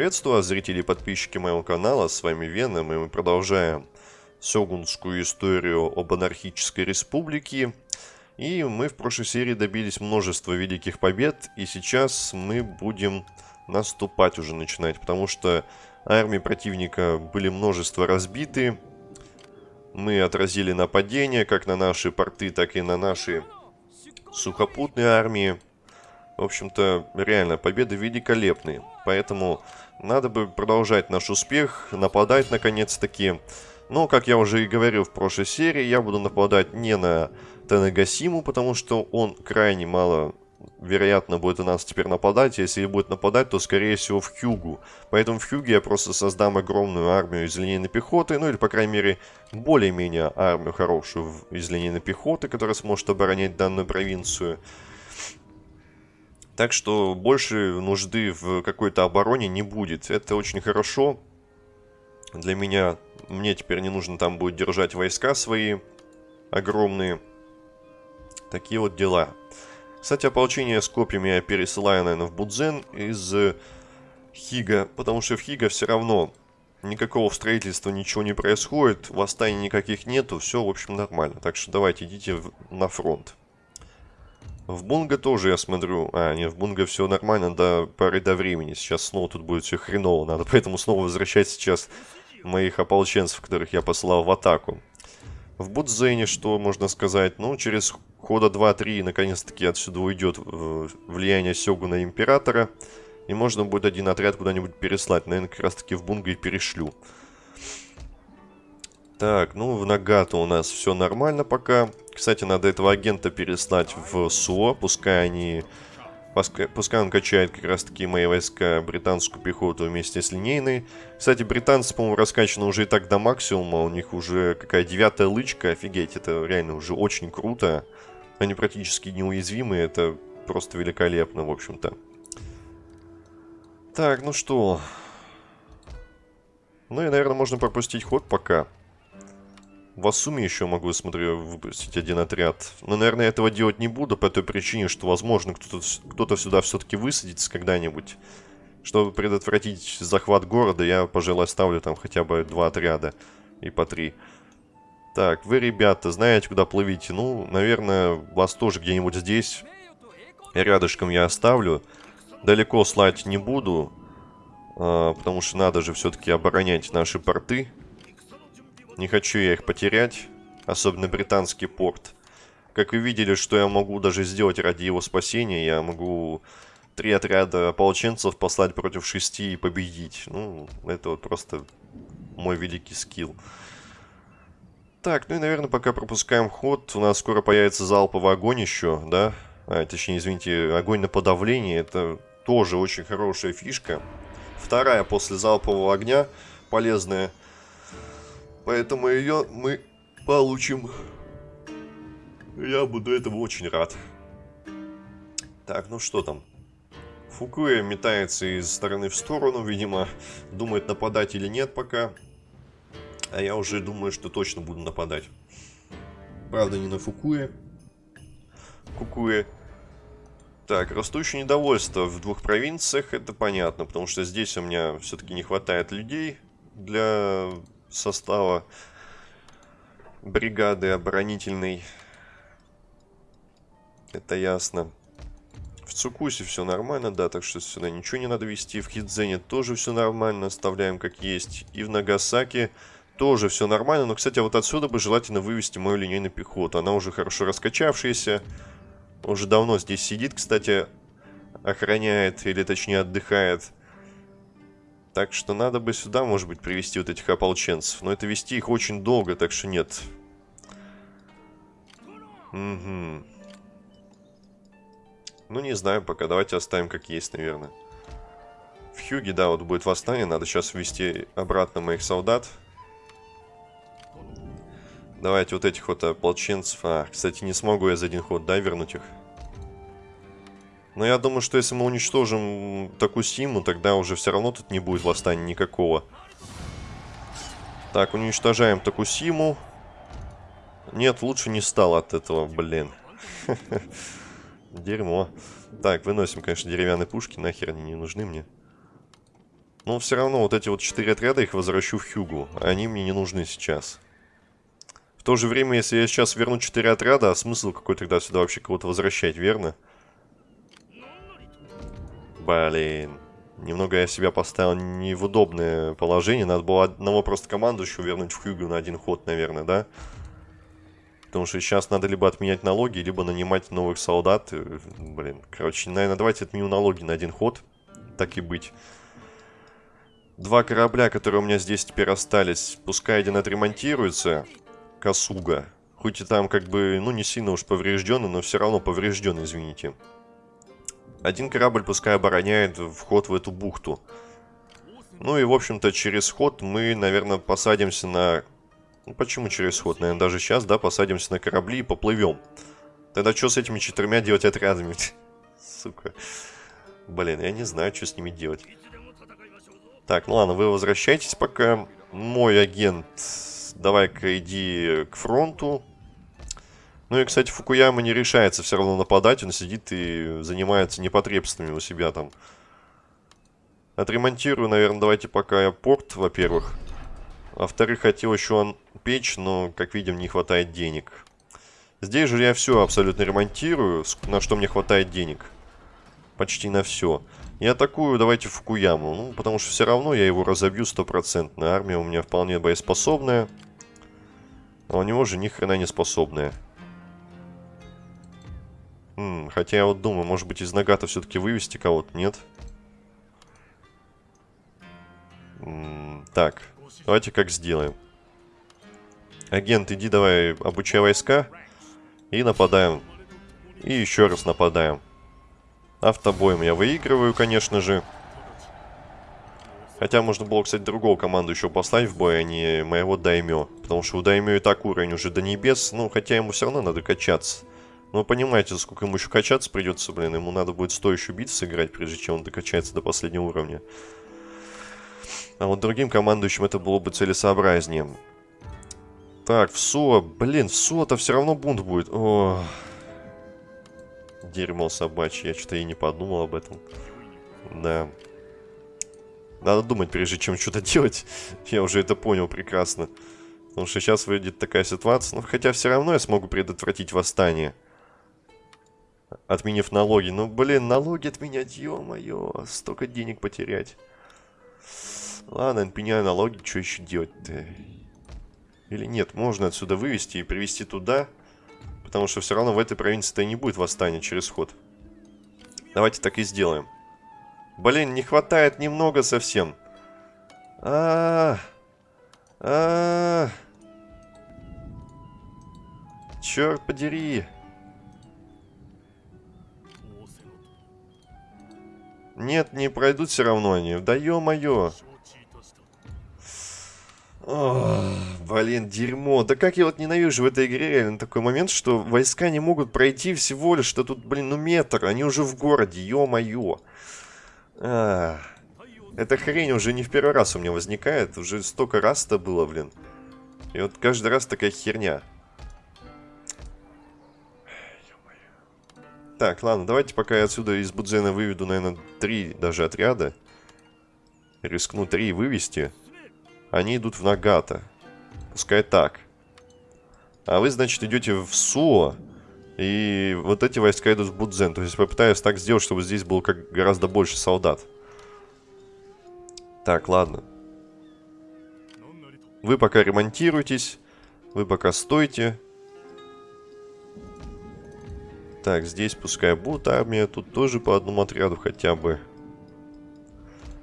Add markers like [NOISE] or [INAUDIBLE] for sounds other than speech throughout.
Приветствую зрители и подписчики моего канала, с вами Веном, и мы продолжаем сёгунскую историю об анархической республике. И мы в прошлой серии добились множества великих побед, и сейчас мы будем наступать уже начинать, потому что армии противника были множество разбиты. Мы отразили нападения как на наши порты, так и на наши сухопутные армии. В общем-то, реально, победы великолепные. Поэтому надо бы продолжать наш успех, нападать наконец-таки. Но, как я уже и говорил в прошлой серии, я буду нападать не на Тенегасиму, потому что он крайне мало вероятно будет у нас теперь нападать. Если и будет нападать, то скорее всего в Хьюгу. Поэтому в Хьюге я просто создам огромную армию из линейной пехоты, ну или по крайней мере более-менее армию хорошую из линейной пехоты, которая сможет оборонять данную провинцию. Так что больше нужды в какой-то обороне не будет. Это очень хорошо. Для меня, мне теперь не нужно там будет держать войска свои огромные. Такие вот дела. Кстати, ополчение с копьями я пересылаю, наверное, в Будзен из Хига. Потому что в Хига все равно никакого строительства ничего не происходит. Восстаний никаких нету. Все, в общем, нормально. Так что давайте идите на фронт. В Бунга тоже, я смотрю... А, нет, в Бунга все нормально до поры до времени. Сейчас снова тут будет все хреново. Надо поэтому снова возвращать сейчас моих ополченцев, которых я послал в атаку. В Будзене что можно сказать? Ну, через хода 2-3 наконец-таки отсюда уйдет э, влияние Сёгуна Императора. И можно будет один отряд куда-нибудь переслать. Наверное, как раз-таки в Бунга и перешлю. Так, ну в Нагато у нас все нормально пока. Кстати, надо этого агента переслать в СУО, пускай они... Пускай, он качает как раз таки мои войска, британскую пехоту вместе с линейной. Кстати, британцы, по-моему, раскачаны уже и так до максимума. У них уже какая девятая лычка, офигеть, это реально уже очень круто. Они практически неуязвимы, это просто великолепно, в общем-то. Так, ну что... Ну и, наверное, можно пропустить ход пока. В Асуме еще могу, смотрю, выпустить один отряд. Но, наверное, этого делать не буду по той причине, что, возможно, кто-то кто, -то, сюда все-таки высадится когда-нибудь. Чтобы предотвратить захват города, я, пожалуй, оставлю там хотя бы два отряда. И по три. Так, вы, ребята, знаете, куда плывите? Ну, наверное, вас тоже где-нибудь здесь. Рядышком я оставлю. Далеко слать не буду. А, потому что надо же все-таки оборонять наши порты. Не хочу я их потерять, особенно британский порт. Как вы видели, что я могу даже сделать ради его спасения, я могу три отряда ополченцев послать против шести и победить. Ну, это вот просто мой великий скилл. Так, ну и, наверное, пока пропускаем ход. У нас скоро появится залповый огонь еще, да? А, точнее, извините, огонь на подавление. Это тоже очень хорошая фишка. Вторая после залпового огня полезная. Поэтому ее мы получим. Я буду этому очень рад. Так, ну что там? Фукуя метается из стороны в сторону, видимо, думает нападать или нет пока. А я уже думаю, что точно буду нападать. Правда, не на Фукуе. Кукуе. Так, растущее недовольство в двух провинциях, это понятно, потому что здесь у меня все-таки не хватает людей для состава бригады оборонительной. Это ясно. В Цукусе все нормально, да, так что сюда ничего не надо вести. В Хидзене тоже все нормально, оставляем как есть. И в Нагасаке тоже все нормально. Но, кстати, вот отсюда бы желательно вывести мою линейную пехоту. Она уже хорошо раскачавшаяся. Уже давно здесь сидит, кстати, охраняет, или точнее отдыхает. Так что надо бы сюда, может быть, привести вот этих ополченцев. Но это вести их очень долго, так что нет. Угу. Ну, не знаю пока. Давайте оставим как есть, наверное. В Хьюге, да, вот будет восстание. Надо сейчас ввести обратно моих солдат. Давайте вот этих вот ополченцев. А, кстати, не смогу я за один ход, да, вернуть их? Но я думаю, что если мы уничтожим Такусиму, тогда уже все равно тут не будет восстания никакого. Так, уничтожаем Такусиму. Нет, лучше не стало от этого, блин. [LAUGHS] Дерьмо. Так, выносим, конечно, деревянные пушки. Нахер они не нужны мне. Но все равно вот эти вот четыре отряда их возвращу в Хьюгу. Они мне не нужны сейчас. В то же время, если я сейчас верну четыре отряда, а смысл какой тогда сюда вообще кого-то возвращать, верно? Блин. Немного я себя поставил не в удобное положение. Надо было одного просто командующего вернуть в Хьюгу на один ход, наверное, да? Потому что сейчас надо либо отменять налоги, либо нанимать новых солдат. Блин, короче, наверное, давайте отменю налоги на один ход. Так и быть. Два корабля, которые у меня здесь теперь остались, пускай один отремонтируется. Касуга. Хоть и там как бы, ну не сильно уж поврежденный, но все равно поврежденный, извините. Один корабль пускай обороняет вход в эту бухту. Ну и, в общем-то, через ход мы, наверное, посадимся на... Ну, почему через ход? Наверное, даже сейчас, да, посадимся на корабли и поплывем. Тогда что с этими четырьмя делать отрядами? [LAUGHS] Сука. Блин, я не знаю, что с ними делать. Так, ну ладно, вы возвращайтесь пока. Мой агент, давай-ка иди к фронту. Ну и, кстати, Фукуяма не решается все равно нападать. Он сидит и занимается непотребствами у себя там. Отремонтирую, наверное, давайте пока я порт, во-первых. Во-вторых, хотел еще он печь, но, как видим, не хватает денег. Здесь же я все абсолютно ремонтирую, на что мне хватает денег. Почти на все. И атакую давайте Фукуяму. Ну, потому что все равно я его разобью стопроцентно. Армия у меня вполне боеспособная. А у него же ни хрена не способная. М хотя я вот думаю, может быть из Нагата все-таки вывести кого-то, нет? М так, давайте как сделаем. Агент, иди давай обучай войска. И нападаем. И еще раз нападаем. Автобоем я выигрываю, конечно же. Хотя можно было, кстати, другого команду еще послать в бой, а не моего Даймё. Потому что у Даймё и так уровень уже до небес. Ну, хотя ему все равно надо качаться. Но понимаете, сколько ему еще качаться придется, блин. Ему надо будет стоящую битву сыграть, прежде чем он докачается до последнего уровня. А вот другим командующим это было бы целесообразнее. Так, в СО. Блин, в СО-то все равно бунт будет. О, Дерьмо собачье, я что-то и не подумал об этом. Да. Надо думать, прежде чем что-то [LAUGHS] делать. Я уже это понял прекрасно. Потому что сейчас выйдет такая ситуация. Ну, хотя все равно я смогу предотвратить восстание. Отменив налоги. Ну, блин, налоги отменять, ё-моё. Столько денег потерять. Ладно, отменяю налоги. Что еще делать-то? Или нет, можно отсюда вывести и привезти туда. Потому что все равно в этой провинции-то не будет восстания через ход. Давайте так и сделаем. Блин, не хватает немного совсем. А, -а, -а, а. Черт подери. Нет, не пройдут все равно они. Да ё-моё. блин, дерьмо. Да как я вот ненавижу в этой игре реально такой момент, что войска не могут пройти всего лишь, что тут, блин, ну метр. Они уже в городе, ё-моё. А, эта хрень уже не в первый раз у меня возникает. Уже столько раз это было, блин. И вот каждый раз такая херня. Так, ладно, давайте пока я отсюда из Будзена выведу, наверное, три даже отряда. Рискну три вывести. Они идут в Нагата. Пускай так. А вы, значит, идете в Суо. И вот эти войска идут в Будзен. То есть попытаюсь так сделать, чтобы здесь было как гораздо больше солдат. Так, ладно. Вы пока ремонтируйтесь. Вы пока стойте. Так, здесь пускай будет армия. Тут тоже по одному отряду хотя бы.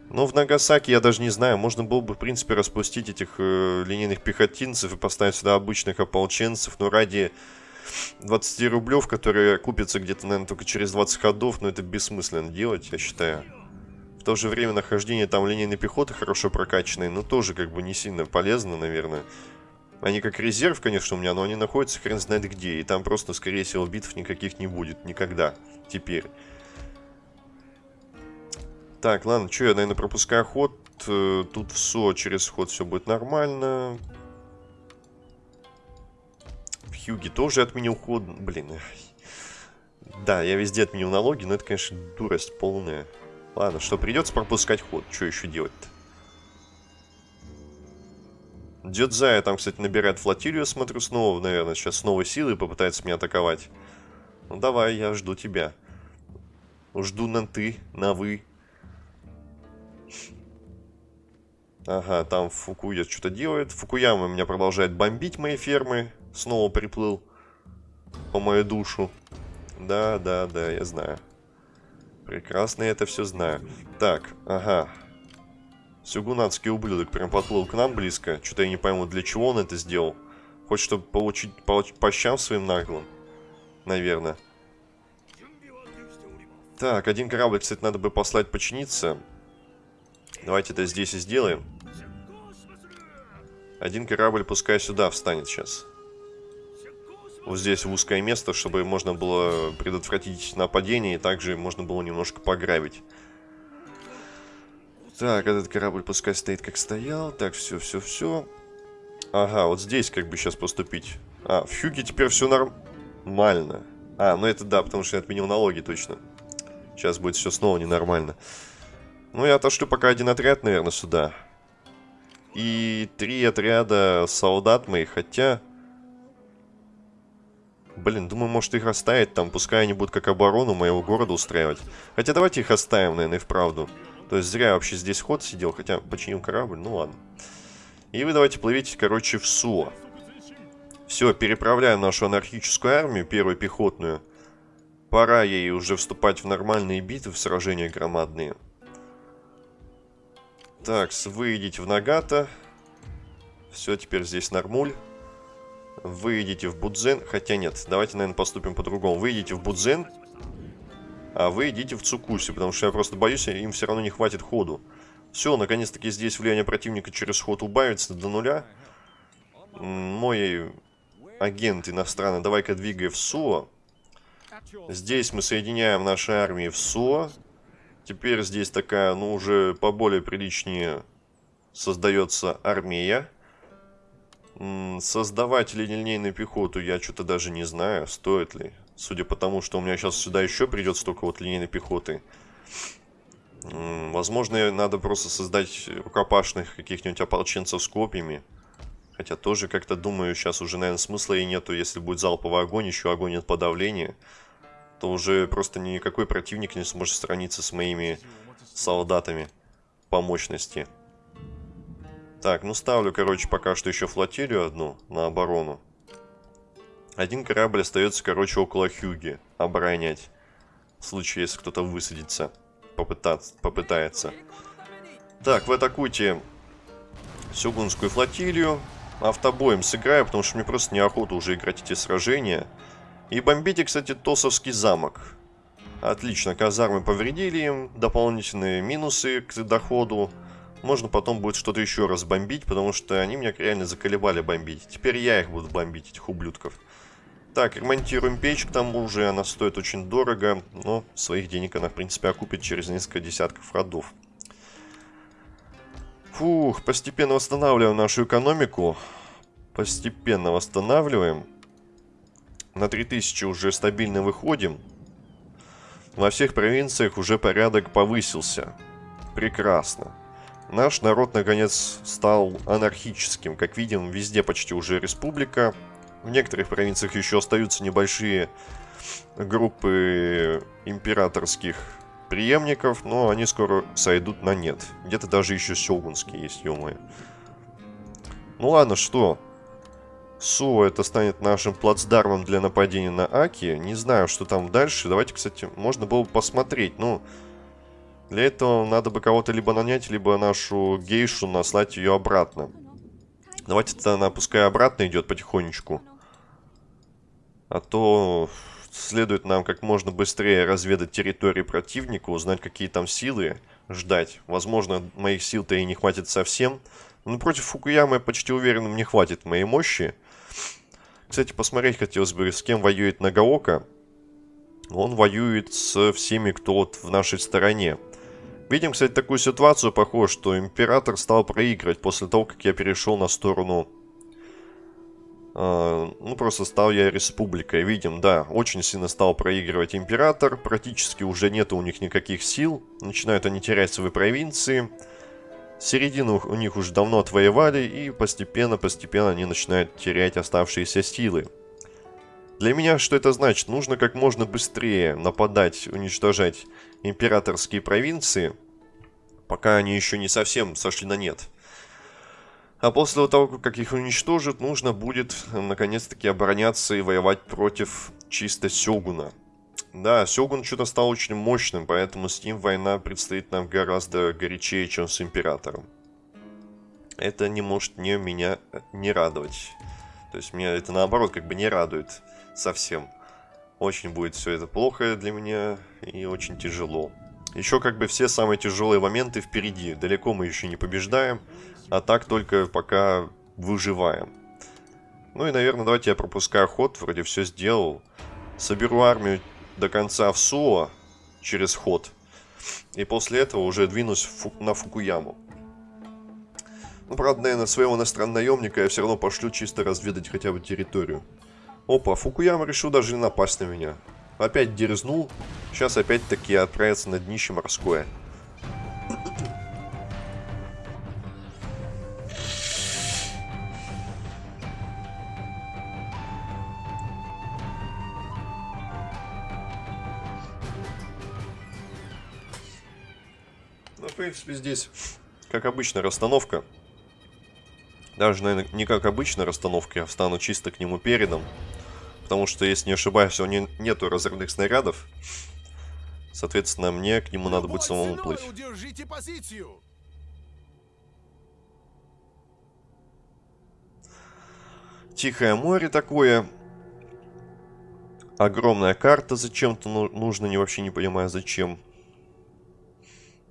Но в Нагасаки я даже не знаю, можно было бы, в принципе, распустить этих э, линейных пехотинцев и поставить сюда обычных ополченцев, но ради 20 рублев, которые купятся где-то, наверное, только через 20 ходов, но это бессмысленно делать, я считаю. В то же время нахождение там линейной пехоты хорошо прокачанной, но тоже как бы не сильно полезно, наверное. Они как резерв, конечно, у меня, но они находятся хрен знает где, и там просто, скорее всего, битв никаких не будет никогда теперь. Так, ладно, что я, наверное, пропускаю ход. Э, тут все через ход все будет нормально. В Хьюге тоже отменил ход. Блин. Да, я везде отменил налоги, но это, конечно, дурость полная. Ладно, что, придется пропускать ход. Что еще делать-то? Дедзая там, кстати, набирает флотилию, смотрю, снова, наверное, сейчас с новой силой попытается меня атаковать. Ну, давай, я жду тебя. Жду на ты, на вы. Ага, там Фукуя что-то делает. Фукуяма меня продолжает бомбить мои фермы. Снова приплыл по мою душу. Да, да, да, я знаю. Прекрасно я это все знаю. Так, ага. Сюгунатский ублюдок прям подплыл к нам близко. Что-то я не пойму, для чего он это сделал. Хочет, чтобы получить по, по щам своим наглым. Наверное. Так, один корабль, кстати, надо бы послать починиться. Давайте это здесь и сделаем. Один корабль пускай сюда встанет сейчас. Вот здесь в узкое место, чтобы можно было предотвратить нападение, и также можно было немножко пограбить. Так, этот корабль пускай стоит как стоял. Так, все, все, все. Ага, вот здесь как бы сейчас поступить. А, в Хюге теперь все нормально. А, ну это да, потому что я отменил налоги, точно. Сейчас будет все снова ненормально. Ну, я отошлю пока один отряд, наверное, сюда. И три отряда солдат моих, хотя... Блин, думаю, может их оставить там, пускай они будут как оборону моего города устраивать. Хотя давайте их оставим, наверное, и вправду. То есть зря вообще здесь ход сидел, хотя починил корабль, ну ладно. И вы давайте плывите, короче, в Суо. Все, переправляем нашу анархическую армию, первую пехотную. Пора ей уже вступать в нормальные битвы, в сражения громадные. Так, вы идите в Нагата. Все, теперь здесь нормуль. Вы идите в Будзен. Хотя нет, давайте, наверное, поступим по-другому. Вы идите в Будзен а вы идите в Цукуси, потому что я просто боюсь, им все равно не хватит ходу. Все, наконец-таки здесь влияние противника через ход убавится до нуля. Мой агент иностранный, давай-ка двигай в СУА. Здесь мы соединяем наши армии в СУА. Теперь здесь такая, ну, уже поболее приличнее создается армия. Создавать линейную пехоту я что-то даже не знаю, стоит ли. Судя по тому, что у меня сейчас сюда еще придет столько вот линейной пехоты. Возможно, надо просто создать рукопашных каких-нибудь ополченцев с копьями. Хотя тоже как-то думаю, сейчас уже, наверное, смысла и нету. Если будет залповый огонь, еще огонь от подавления, то уже просто никакой противник не сможет сравниться с моими солдатами по мощности. Так, ну ставлю, короче, пока что еще флотилию одну на оборону. Один корабль остается, короче, около Хюги. Оборонять. В случае, если кто-то высадится. Попытаться, попытается. Так, вы атакуйте Сёгунскую флотилию. Автобоем сыграю, потому что мне просто неохота уже играть эти сражения. И бомбите, кстати, Тосовский замок. Отлично, казармы повредили им. Дополнительные минусы к доходу. Можно потом будет что-то еще раз бомбить, потому что они меня реально заколебали бомбить. Теперь я их буду бомбить, этих ублюдков. Так, ремонтируем печь, к тому же она стоит очень дорого, но своих денег она, в принципе, окупит через несколько десятков ходов. Фух, постепенно восстанавливаем нашу экономику. Постепенно восстанавливаем. На 3000 уже стабильно выходим. Во всех провинциях уже порядок повысился. Прекрасно. Наш народ, наконец, стал анархическим. Как видим, везде почти уже республика. В некоторых провинциях еще остаются небольшие группы императорских преемников, но они скоро сойдут на нет. Где-то даже еще сёгунские есть, ё -моё. Ну ладно, что? Суо это станет нашим плацдармом для нападения на Аки. Не знаю, что там дальше. Давайте, кстати, можно было бы посмотреть. Ну, для этого надо бы кого-то либо нанять, либо нашу гейшу наслать ее обратно. Давайте тогда она пускай обратно идет потихонечку. А то следует нам как можно быстрее разведать территории противника, узнать, какие там силы, ждать. Возможно, моих сил-то и не хватит совсем. Но против Фукуямы почти уверен, мне хватит моей мощи. Кстати, посмотреть хотелось бы, с кем воюет Нагаока. Он воюет с всеми, кто вот в нашей стороне. Видим, кстати, такую ситуацию, похоже, что Император стал проигрывать после того, как я перешел на сторону ну, просто стал я республикой. Видим, да, очень сильно стал проигрывать император. Практически уже нет у них никаких сил. Начинают они терять свои провинции. Середину у них уже давно отвоевали. И постепенно-постепенно они начинают терять оставшиеся силы. Для меня что это значит? Нужно как можно быстрее нападать, уничтожать императорские провинции, пока они еще не совсем сошли на нет. А после того, как их уничтожат, нужно будет наконец-таки обороняться и воевать против чисто Сёгуна. Да, Сёгун что-то стал очень мощным, поэтому с ним война предстоит нам гораздо горячее, чем с Императором. Это не может не меня не радовать. То есть меня это наоборот как бы не радует совсем. Очень будет все это плохо для меня и очень тяжело. Еще как бы все самые тяжелые моменты впереди. Далеко мы еще не побеждаем. А так только пока выживаем. Ну и, наверное, давайте я пропускаю ход. Вроде все сделал. Соберу армию до конца в Суо через ход. И после этого уже двинусь фу на Фукуяму. Ну, правда, наверное, своего иностранного наемника я все равно пошлю чисто разведать хотя бы территорию. Опа, Фукуяма решил даже не напасть на меня. Опять дерзнул. Сейчас опять-таки отправится на днище морское. Принципе, здесь, как обычно, расстановка. Даже, наверное, не как обычно расстановка, я встану чисто к нему передом. Потому что, если не ошибаюсь, у него нету разрывных снарядов. Соответственно, мне к нему надо будет самому плыть. Тихое море такое. Огромная карта зачем-то ну, нужно, не вообще не понимаю зачем.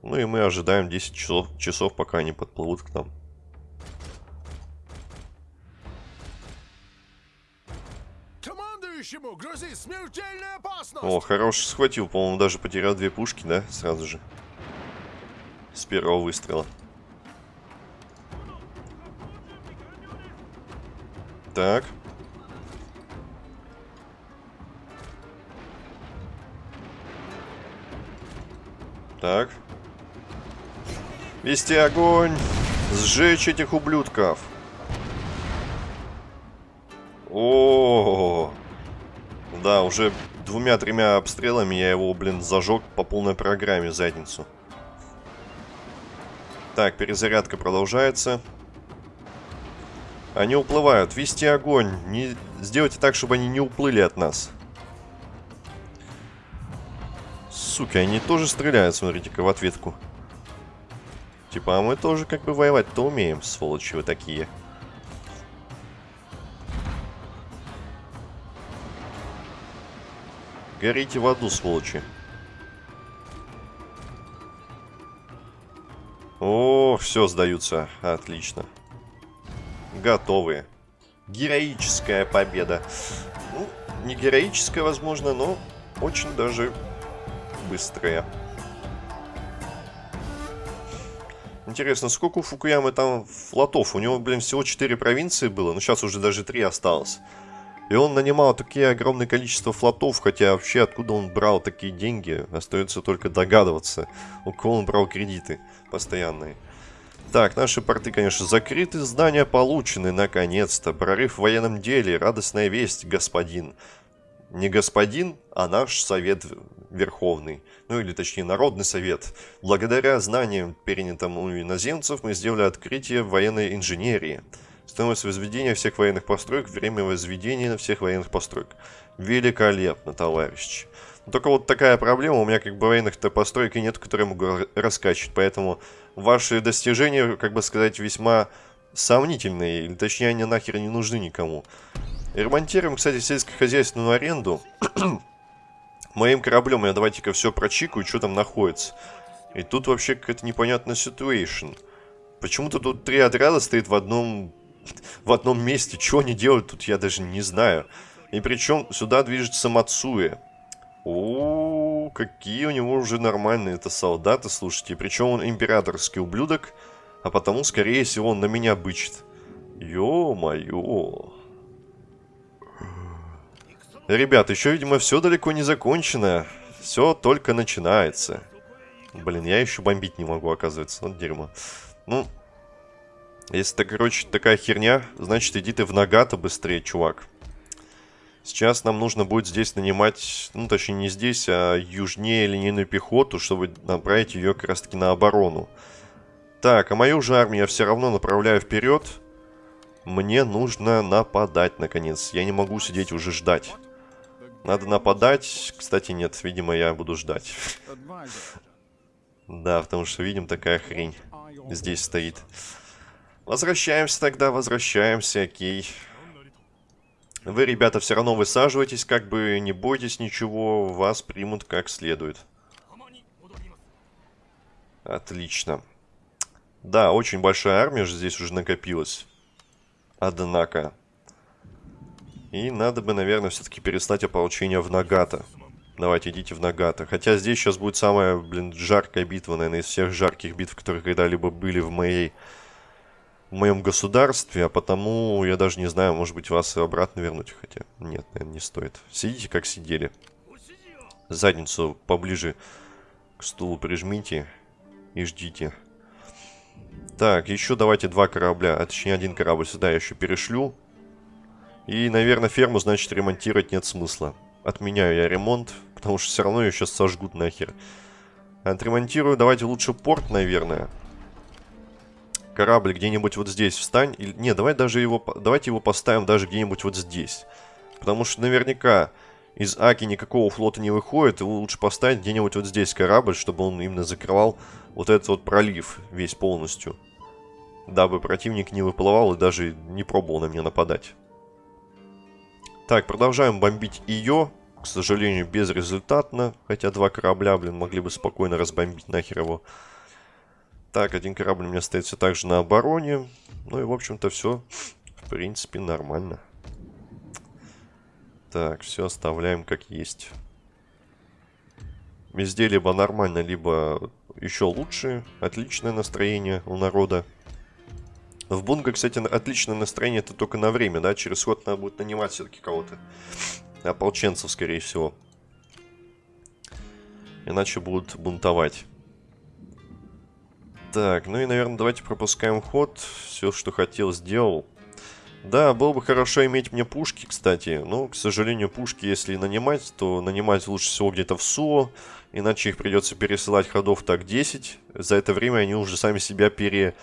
Ну и мы ожидаем 10 часов, часов пока они подплывут к нам. О, хорош схватил. По-моему, даже потерял две пушки, да? Сразу же. С первого выстрела. Так. Так. Вести огонь! Сжечь этих ублюдков! О, -о, -о, -о. Да, уже двумя-тремя обстрелами я его, блин, зажег по полной программе задницу. Так, перезарядка продолжается. Они уплывают. Вести огонь. Не... Сделайте так, чтобы они не уплыли от нас. Суки, они тоже стреляют, смотрите-ка, в ответку. Типа, а мы тоже как бы воевать-то умеем, сволочи вы такие. Горите в аду, сволочи. О, все, сдаются. Отлично. Готовые. Героическая победа. Ну, не героическая, возможно, но очень даже быстрая. Интересно, сколько у Фукуямы там флотов? У него, блин, всего 4 провинции было, но сейчас уже даже 3 осталось. И он нанимал такие огромное количество флотов, хотя вообще откуда он брал такие деньги, остается только догадываться, у кого он брал кредиты постоянные. Так, наши порты, конечно, закрыты, здания получены, наконец-то. Прорыв в военном деле, радостная весть, господин. Не господин, а наш совет верховный. Ну или точнее, народный совет. Благодаря знаниям, перенятым у иноземцев, мы сделали открытие военной инженерии. Стоимость возведения всех военных построек, время возведения всех военных построек. Великолепно, товарищи. Но только вот такая проблема, у меня как бы военных-то построек и нет, которые могу раскачивать, поэтому ваши достижения, как бы сказать, весьма сомнительные, или точнее они нахер не нужны никому. Ремонтируем, кстати, сельскохозяйственную аренду. Моим кораблем я давайте-ка все прочикаю, что там находится. И тут вообще какая-то непонятная ситуация. Почему-то тут три отряда стоит в одном в одном месте. Что они делают тут, я даже не знаю. И причем сюда движется Мацуэ. О, какие у него уже нормальные это солдаты, слушайте. Причем он императорский ублюдок, а потому, скорее всего, он на меня бычит. Ё-моё. Ребят, еще, видимо, все далеко не закончено. Все только начинается. Блин, я еще бомбить не могу, оказывается. Вот дерьмо. Ну, если это, короче, такая херня, значит, иди ты в Нагата быстрее, чувак. Сейчас нам нужно будет здесь нанимать, ну, точнее, не здесь, а южнее линейную пехоту, чтобы направить ее как раз-таки на оборону. Так, а мою же армию я все равно направляю вперед. Мне нужно нападать, наконец. Я не могу сидеть уже ждать. Надо нападать. Кстати, нет, видимо, я буду ждать. Да, потому что, видим, такая хрень здесь стоит. Возвращаемся тогда, возвращаемся, окей. Вы, ребята, все равно высаживайтесь, как бы не бойтесь ничего, вас примут как следует. Отлично. Да, очень большая армия же здесь уже накопилась. Однако. И надо бы, наверное, все-таки перестать ополчение в Нагата. Давайте, идите в Нагата. Хотя здесь сейчас будет самая, блин, жаркая битва, наверное, из всех жарких битв, которые когда-либо были в моей... В моем государстве, а потому я даже не знаю, может быть, вас обратно вернуть. Хотя, нет, наверное, не стоит. Сидите, как сидели. Задницу поближе к стулу прижмите и ждите. Так, еще давайте два корабля, а точнее один корабль сюда я еще перешлю. И, наверное, ферму, значит, ремонтировать нет смысла. Отменяю я ремонт, потому что все равно ее сейчас сожгут нахер. Отремонтирую, давайте лучше порт, наверное. Корабль где-нибудь вот здесь встань. Или... Не, давай даже его, давайте его поставим даже где-нибудь вот здесь. Потому что наверняка из Аки никакого флота не выходит. Его лучше поставить где-нибудь вот здесь корабль, чтобы он именно закрывал вот этот вот пролив весь полностью. Дабы противник не выплывал и даже не пробовал на меня нападать. Так, продолжаем бомбить ее. К сожалению, безрезультатно. Хотя два корабля, блин, могли бы спокойно разбомбить нахер его. Так, один корабль у меня стоит все так же на обороне. Ну и, в общем-то, все, в принципе, нормально. Так, все оставляем как есть. Везде либо нормально, либо еще лучше. Отличное настроение у народа. В Бунга, кстати, отличное настроение это только на время, да? Через ход надо будет нанимать все-таки кого-то. Ополченцев, скорее всего. Иначе будут бунтовать. Так, ну и, наверное, давайте пропускаем ход. Все, что хотел, сделал. Да, было бы хорошо иметь мне пушки, кстати. Но, к сожалению, пушки, если нанимать, то нанимать лучше всего где-то в СУО. Иначе их придется пересылать ходов так 10. За это время они уже сами себя пере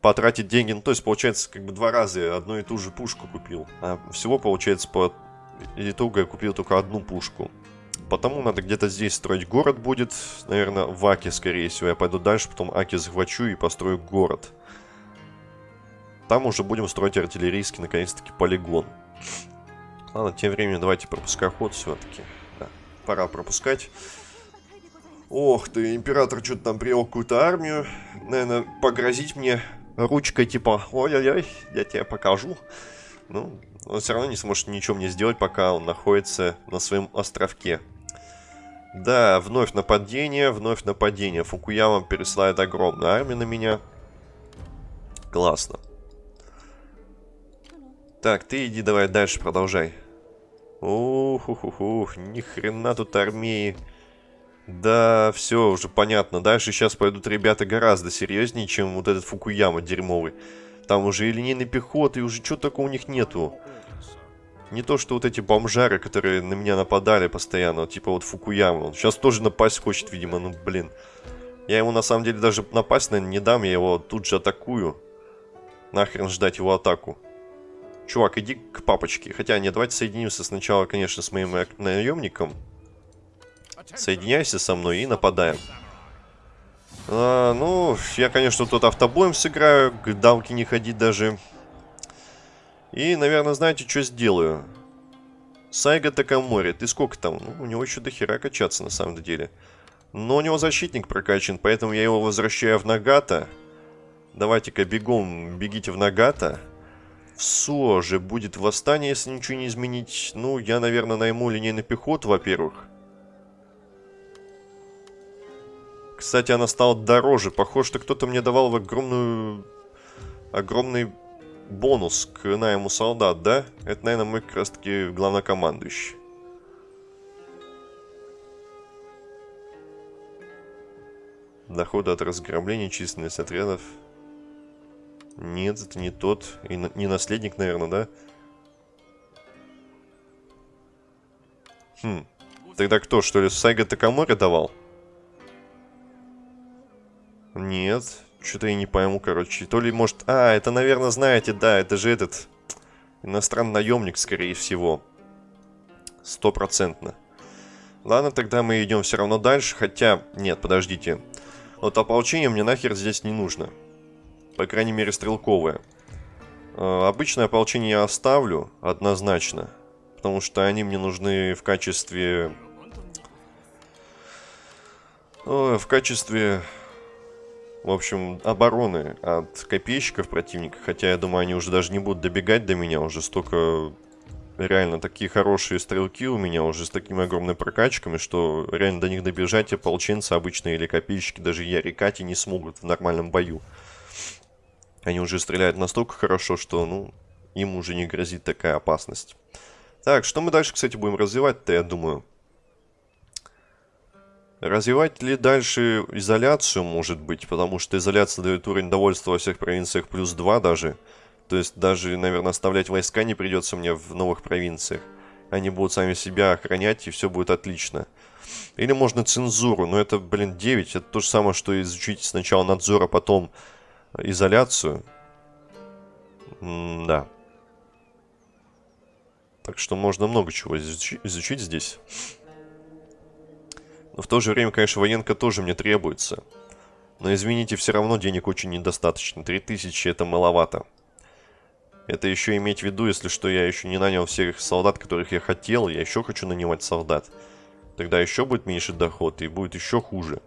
потратить деньги. Ну, то есть, получается, как бы два раза одну и ту же пушку купил. А всего, получается, по итогу я купил только одну пушку. Потому надо где-то здесь строить город будет. Наверное, в Аке, скорее всего. Я пойду дальше, потом Аки захвачу и построю город. Там уже будем строить артиллерийский, наконец-таки, полигон. Ладно, тем временем давайте пропускай ход все-таки. Да, пора пропускать. Ох ты, император что-то там привел какую-то армию. Наверное, погрозить мне ручкой типа, ой-ой-ой, я тебе покажу. Ну, он все равно не сможет ничего мне сделать, пока он находится на своем островке. Да, вновь нападение, вновь нападение. Фукуяма пересылает огромную армию на меня. Классно. Так, ты иди давай дальше, продолжай. ух ух ух ух ни хрена тут армии. Да, все уже понятно. Дальше сейчас пойдут ребята гораздо серьезнее, чем вот этот Фукуяма дерьмовый. Там уже и линейной пехоты, и уже чего такого у них нету. Не то, что вот эти бомжары, которые на меня нападали постоянно, типа вот Фукуяма. Он сейчас тоже напасть хочет, видимо, ну блин. Я ему на самом деле даже напасть, наверное, не дам, я его тут же атакую. Нахрен ждать его атаку. Чувак, иди к папочке. Хотя, нет, давайте соединимся сначала, конечно, с моим наемником. Соединяйся со мной и нападаем. А, ну, я, конечно, тут автобоем сыграю, к дамке не ходить даже. И, наверное, знаете, что сделаю? Сайга Такамори, ты сколько там? Ну, у него еще до хера качаться, на самом деле. Но у него защитник прокачан, поэтому я его возвращаю в Нагата. Давайте-ка бегом, бегите в Нагата. В СО же будет восстание, если ничего не изменить. Ну, я, наверное, найму линейный пехоту, во-первых. Кстати, она стала дороже. Похоже, что кто-то мне давал в огромную... Огромный бонус к найму солдат, да? Это, наверное, мы как раз таки главнокомандующий. Доходы от разграбления, численность отрядов. Нет, это не тот. И не наследник, наверное, да? Хм. Тогда кто, что ли, Сайга Такамори давал? Нет. Что-то я не пойму, короче. То ли, может... А, это, наверное, знаете, да, это же этот... Иностранный наемник, скорее всего. Стопроцентно. Ладно, тогда мы идем все равно дальше. Хотя, нет, подождите. Вот ополчение мне нахер здесь не нужно. По крайней мере, стрелковое. Э, обычное ополчение я оставлю, однозначно. Потому что они мне нужны в качестве... в качестве в общем, обороны от копейщиков противника. Хотя, я думаю, они уже даже не будут добегать до меня. Уже столько... Реально, такие хорошие стрелки у меня уже с такими огромными прокачками, что реально до них добежать ополченцы обычные или копейщики, даже Ярикати не смогут в нормальном бою. Они уже стреляют настолько хорошо, что, ну, им уже не грозит такая опасность. Так, что мы дальше, кстати, будем развивать-то, я думаю. Развивать ли дальше изоляцию, может быть, потому что изоляция дает уровень довольства во всех провинциях плюс 2 даже. То есть даже, наверное, оставлять войска не придется мне в новых провинциях. Они будут сами себя охранять, и все будет отлично. Или можно цензуру, но это, блин, 9. Это то же самое, что изучить сначала надзор, а потом изоляцию. М да. Так что можно много чего изучить, здесь. Но в то же время, конечно, военка тоже мне требуется. Но извините, все равно денег очень недостаточно. 3000 это маловато. Это еще иметь в виду, если что, я еще не нанял всех солдат, которых я хотел. Я еще хочу нанимать солдат. Тогда еще будет меньше доход и будет еще хуже.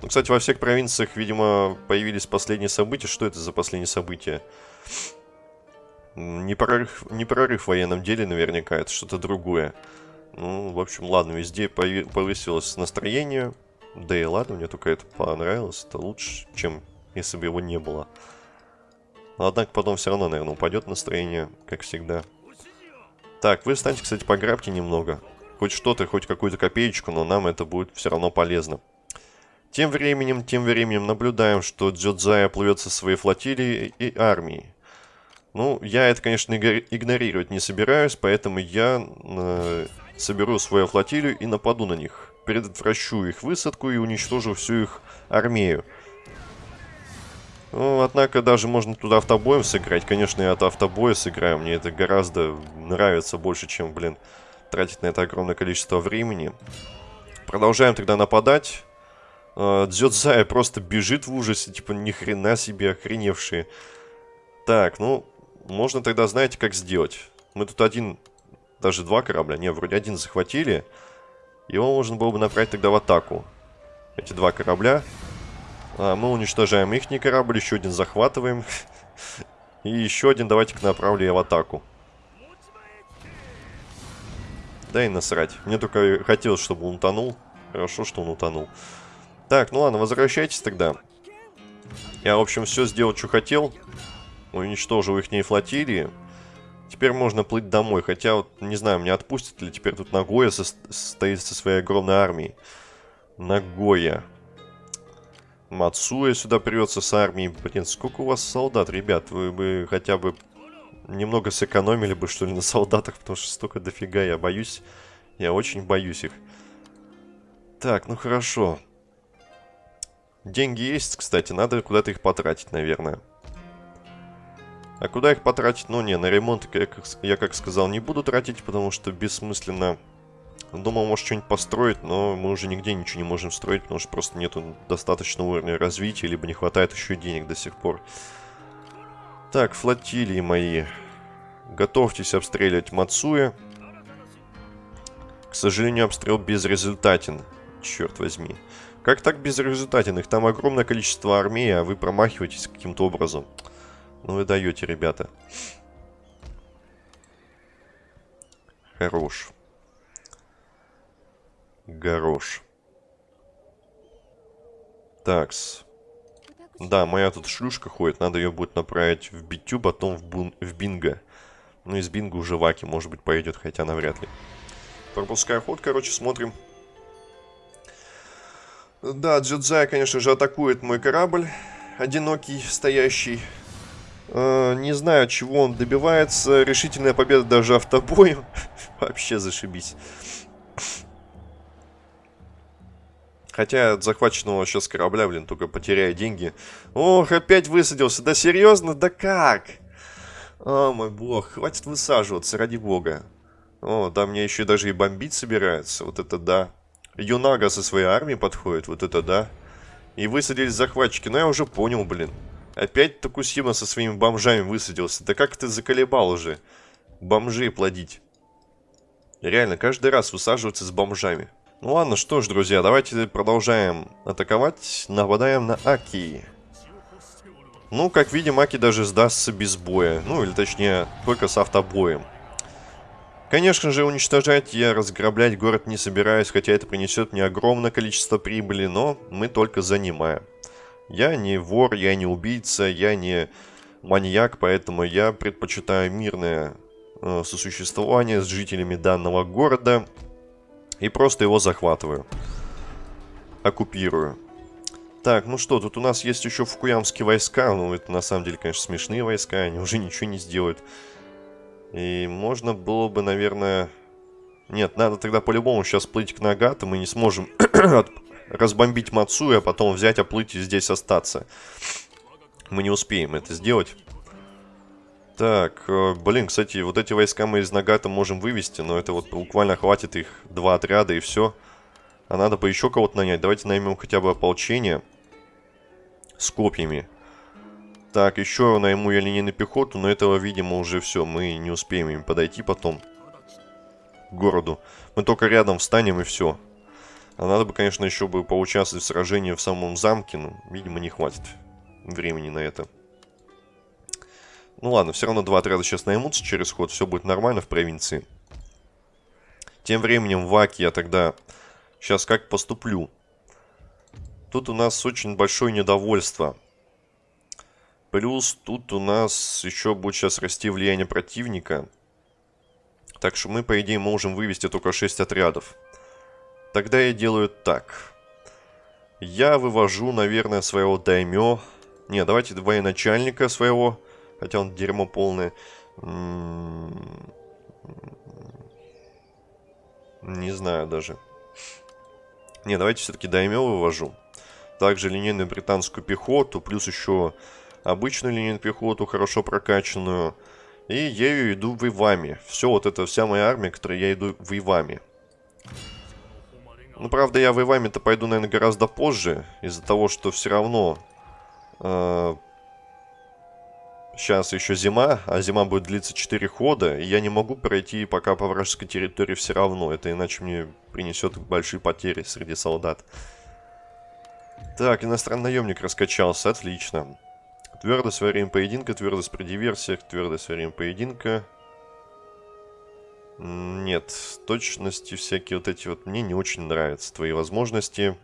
Ну, кстати, во всех провинциях, видимо, появились последние события. Что это за последние события? Не прорыв, не прорыв в военном деле наверняка, это что-то другое. Ну, в общем, ладно, везде повысилось настроение. Да и ладно, мне только это понравилось. Это лучше, чем если бы его не было. Однако, потом все равно, наверное, упадет настроение, как всегда. Так, вы станьте, кстати, пограбьте немного. Хоть что-то, хоть какую-то копеечку, но нам это будет все равно полезно. Тем временем, тем временем наблюдаем, что Джодзая плывет со своей флотилией и армией. Ну, я это, конечно, игнорировать не собираюсь, поэтому я э, соберу свою флотилию и нападу на них. Предотвращу их высадку и уничтожу всю их армию. Ну, однако даже можно туда автобоем сыграть. Конечно, я это автобоя сыграю. Мне это гораздо нравится больше, чем, блин, тратить на это огромное количество времени. Продолжаем тогда нападать. А, Дзёдзая просто бежит в ужасе, типа, ни хрена себе, охреневшие. Так, ну, можно тогда, знаете, как сделать. Мы тут один даже два корабля. Не, вроде один захватили. Его можно было бы направить тогда в атаку. Эти два корабля. А, мы уничтожаем их корабль, еще один захватываем. [LAUGHS] И еще один давайте-ка направлю в атаку. Да и насрать. Мне только хотелось, чтобы он утонул. Хорошо, что он утонул. Так, ну ладно, возвращайтесь тогда. Я, в общем, все сделал, что хотел. Уничтожил их флотилии. Теперь можно плыть домой, хотя вот, не знаю, меня отпустят ли теперь тут Нагоя со стоит со своей огромной армией. Нагоя. Мацуя сюда придется с армией. Блин, сколько у вас солдат, ребят? Вы бы хотя бы немного сэкономили бы, что ли, на солдатах, потому что столько дофига, я боюсь. Я очень боюсь их. Так, ну хорошо. Деньги есть, кстати, надо куда-то их потратить, наверное. А куда их потратить? Ну не, на ремонт я как, я, как сказал, не буду тратить, потому что бессмысленно. Думал, может что-нибудь построить, но мы уже нигде ничего не можем строить, потому что просто нету достаточного уровня развития, либо не хватает еще денег до сих пор. Так, флотилии мои. Готовьтесь обстреливать Мацуя. К сожалению, обстрел безрезультатен. Черт возьми. Как так безрезультатен? Их там огромное количество армии, а вы промахиваетесь каким-то образом. Ну вы даете, ребята. Хорош. Горош. Такс. Да, моя тут шлюшка ходит, надо ее будет направить в битю, потом в, бун... в бинго. Ну, из бинго уже Ваки, может быть, пойдет, хотя навряд ли. Пропуская ход, короче, смотрим. Да, Джедзай, конечно же, атакует мой корабль. Одинокий, стоящий. Э, не знаю, чего он добивается. Решительная победа даже автобоем. [LAUGHS] Вообще зашибись. Хотя от захваченного сейчас корабля, блин, только потеряю деньги. Ох, опять высадился. Да серьезно? Да как? О, мой бог. Хватит высаживаться, ради бога. О, да, мне еще даже и бомбить собирается. Вот это да. Юнага со своей армией подходит. Вот это да. И высадились захватчики. Но я уже понял, блин. Опять Токусима со своими бомжами высадился. Да как ты заколебал уже? Бомжей плодить. Реально, каждый раз высаживаться с бомжами. Ну ладно, что ж, друзья, давайте продолжаем атаковать. Нападаем на Аки. Ну, как видим, Аки даже сдастся без боя. Ну, или точнее, только с автобоем. Конечно же, уничтожать я разграблять город не собираюсь, хотя это принесет мне огромное количество прибыли, но мы только занимаем. Я не вор, я не убийца, я не маньяк, поэтому я предпочитаю мирное э, сосуществование с жителями данного города и просто его захватываю. Оккупирую. Так, ну что, тут у нас есть еще фукуямские войска. Ну, это на самом деле, конечно, смешные войска. Они уже ничего не сделают. И можно было бы, наверное... Нет, надо тогда по-любому сейчас плыть к Нагату. Мы не сможем [CLEARS THROAT] разбомбить Мацуя, а потом взять, оплыть и здесь остаться. Мы не успеем это сделать. Так, э, блин, кстати, вот эти войска мы из Нагата можем вывести, но это вот буквально хватит их два отряда и все. А надо бы еще кого-то нанять. Давайте наймем хотя бы ополчение с копьями. Так, еще найму я линейную пехоту, но этого, видимо, уже все. Мы не успеем им подойти потом к городу. Мы только рядом встанем и все. А надо бы, конечно, еще бы поучаствовать в сражении в самом замке, но, видимо, не хватит времени на это. Ну ладно, все равно два отряда сейчас наймутся через ход, все будет нормально в провинции. Тем временем в Аке я тогда сейчас как поступлю. Тут у нас очень большое недовольство. Плюс тут у нас еще будет сейчас расти влияние противника. Так что мы, по идее, можем вывести только 6 отрядов. Тогда я делаю так. Я вывожу, наверное, своего даймё. Не, давайте военачальника своего Хотя он дерьмо полное. Не знаю даже. Не, давайте все-таки даймё вывожу. Также линейную британскую пехоту, плюс еще обычную линейную пехоту, хорошо прокачанную. И ею иду воевами. Все, вот это вся моя армия, которой я иду воевами. Ну, правда, я воевами-то пойду, наверное, гораздо позже. Из-за того, что все равно... Э Сейчас еще зима, а зима будет длиться 4 хода, и я не могу пройти пока по вражеской территории все равно. Это иначе мне принесет большие потери среди солдат. Так, иностранный наемник раскачался, отлично. Твердость во время поединка, твердость при диверсиях, твердость во время поединка. Нет, точности всякие вот эти вот мне не очень нравятся. Твои возможности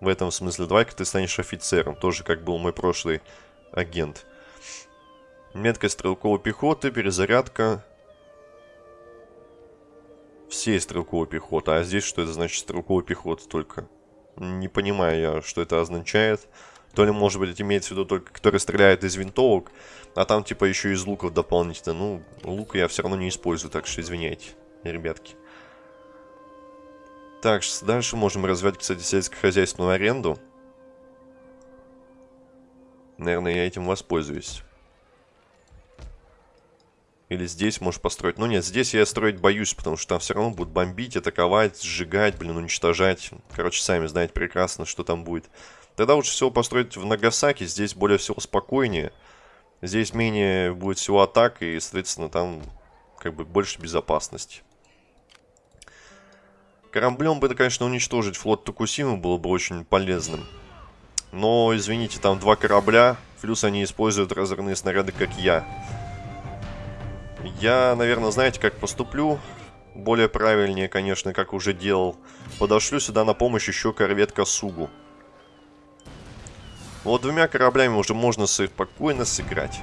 в этом смысле. Давай-ка ты станешь офицером, тоже как был мой прошлый агент. Меткость стрелковой пехоты, перезарядка. Всей стрелковой пехоты. А здесь что это значит стрелковая пехота только? Не понимаю я, что это означает. То ли, может быть, имеется в виду только, который стреляет из винтовок, а там, типа, еще из луков дополнительно. Ну, лук я все равно не использую, так что извиняйте, ребятки. Так, дальше можем развивать, кстати, сельскохозяйственную аренду. Наверное, я этим воспользуюсь. Или здесь можешь построить. Ну нет, здесь я строить боюсь, потому что там все равно будут бомбить, атаковать, сжигать, блин, уничтожать. Короче, сами знаете прекрасно, что там будет. Тогда лучше всего построить в Нагасаки, здесь более всего спокойнее. Здесь менее будет всего атак, и, соответственно, там как бы больше безопасности. Кораблем бы, конечно, уничтожить флот Токусимы было бы очень полезным. Но, извините, там два корабля, плюс они используют разрывные снаряды, как я. Я, наверное, знаете, как поступлю? Более правильнее, конечно, как уже делал. Подошлю сюда на помощь еще корвет Касугу. Вот двумя кораблями уже можно спокойно сыграть.